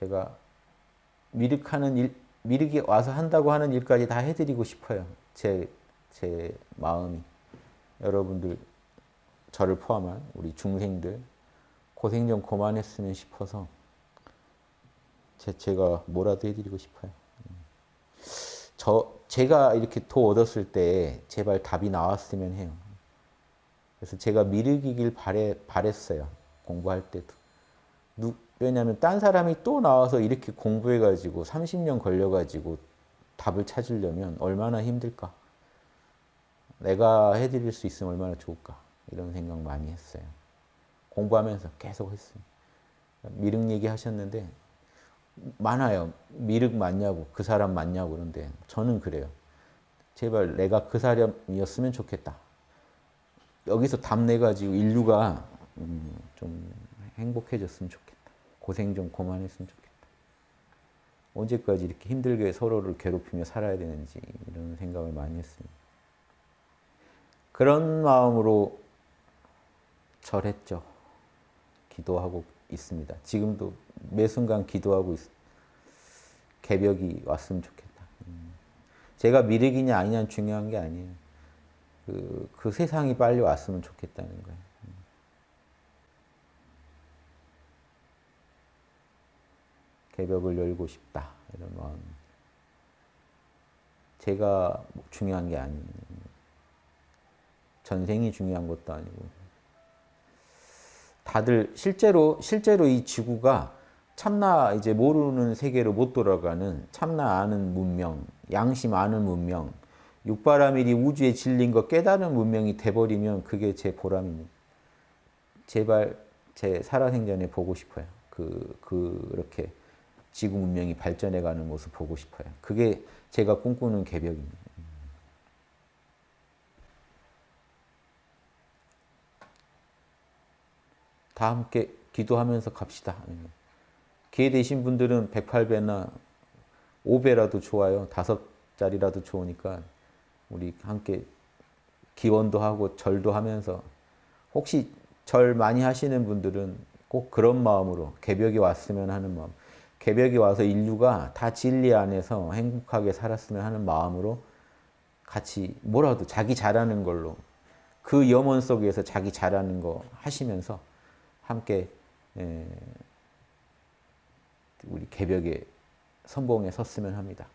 제가 미륵하는 일, 미륵이 와서 한다고 하는 일까지 다 해드리고 싶어요. 제, 제 마음이. 여러분들, 저를 포함한 우리 중생들, 고생 좀 그만했으면 싶어서 제, 제가 뭐라도 해드리고 싶어요. 저, 제가 이렇게 도 얻었을 때 제발 답이 나왔으면 해요. 그래서 제가 미륵이길 바래, 바랬어요. 공부할 때도. 누, 왜냐하면 딴 사람이 또 나와서 이렇게 공부해가지고 30년 걸려가지고 답을 찾으려면 얼마나 힘들까. 내가 해드릴 수 있으면 얼마나 좋을까. 이런 생각 많이 했어요. 공부하면서 계속 했어요. 미륵 얘기 하셨는데 많아요. 미륵 맞냐고 그 사람 맞냐고 그런데 저는 그래요. 제발 내가 그 사람이었으면 좋겠다. 여기서 답 내가지고 인류가 음, 좀 행복해졌으면 좋겠다. 고생 좀 그만했으면 좋겠다. 언제까지 이렇게 힘들게 서로를 괴롭히며 살아야 되는지 이런 생각을 많이 했습니다. 그런 마음으로 절했죠. 기도하고 있습니다. 지금도 매 순간 기도하고 있, 개벽이 왔으면 좋겠다. 음. 제가 미륵이냐 아니냐는 중요한 게 아니에요. 그, 그 세상이 빨리 왔으면 좋겠다는 거예요. 개벽을 열고 싶다. 이런 마음. 제가 중요한 게 아니에요. 전생이 중요한 것도 아니고. 다들 실제로 실제로 이 지구가 참나 이제 모르는 세계로 못 돌아가는 참나 아는 문명, 양심 아는 문명, 육바라밀이 질린 거 깨달은 문명이 돼버리면 그게 제 보람입니다. 제발 제 살아생전에 보고 싶어요. 그, 그렇게 지구 문명이 발전해가는 모습 보고 싶어요. 그게 제가 꿈꾸는 개벽입니다. 다 함께 기도하면서 갑시다. 기회 되신 분들은 108배나 5배라도 좋아요. 다섯 자리라도 좋으니까 우리 함께 기원도 하고 절도 하면서 혹시 절 많이 하시는 분들은 꼭 그런 마음으로 개벽이 왔으면 하는 마음 개벽이 와서 인류가 다 진리 안에서 행복하게 살았으면 하는 마음으로 같이 뭐라도 자기 잘하는 걸로 그 염원 속에서 자기 잘하는 거 하시면서 함께 우리 개벽의 선봉에 섰으면 합니다.